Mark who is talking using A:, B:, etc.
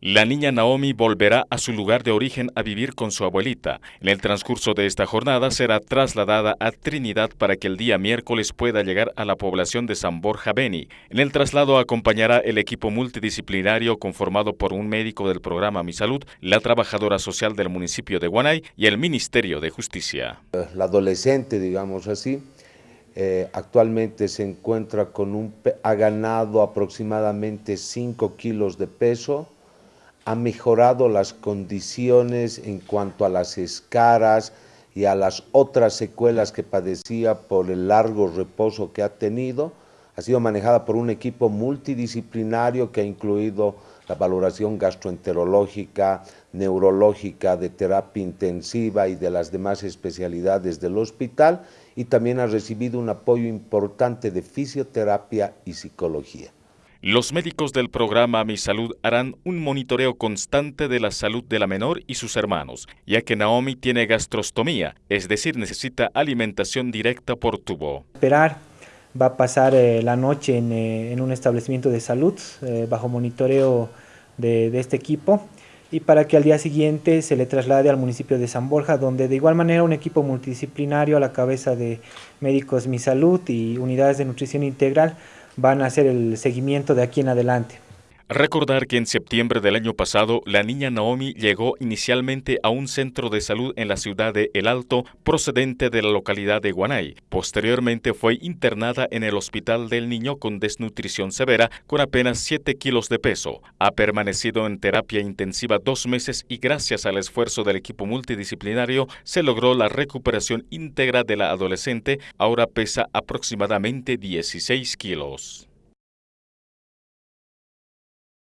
A: La niña Naomi volverá a su lugar de origen a vivir con su abuelita. En el transcurso de esta jornada será trasladada a Trinidad para que el día miércoles pueda llegar a la población de San Borja Beni. En el traslado acompañará el equipo multidisciplinario conformado por un médico del programa Mi Salud, la trabajadora social del municipio de Guanay y el Ministerio de Justicia.
B: La adolescente, digamos así, eh, actualmente se encuentra con un, ha ganado aproximadamente 5 kilos de peso, ha mejorado las condiciones en cuanto a las escaras y a las otras secuelas que padecía por el largo reposo que ha tenido. Ha sido manejada por un equipo multidisciplinario que ha incluido la valoración gastroenterológica, neurológica, de terapia intensiva y de las demás especialidades del hospital y también ha recibido un apoyo importante de fisioterapia y psicología.
A: Los médicos del programa Mi Salud harán un monitoreo constante de la salud de la menor y sus hermanos, ya que Naomi tiene gastrostomía, es decir, necesita alimentación directa por tubo.
C: Esperar va a pasar eh, la noche eh, en, un establecimiento de salud eh, bajo monitoreo de, de, este equipo y para que al día siguiente se le traslade al municipio de San Borja, donde de igual manera un equipo multidisciplinario a la cabeza de médicos Mi Salud y unidades de nutrición integral van a hacer el seguimiento de aquí en adelante.
A: Recordar que en septiembre del año pasado la niña Naomi llegó inicialmente a un centro de salud en la ciudad de El Alto procedente de la localidad de Guanay. Posteriormente fue internada en el Hospital del Niño con desnutrición severa con apenas 7 kilos de peso. Ha permanecido en terapia intensiva dos meses y gracias al esfuerzo del equipo multidisciplinario se logró la recuperación íntegra de la adolescente. Ahora pesa aproximadamente 16 kilos.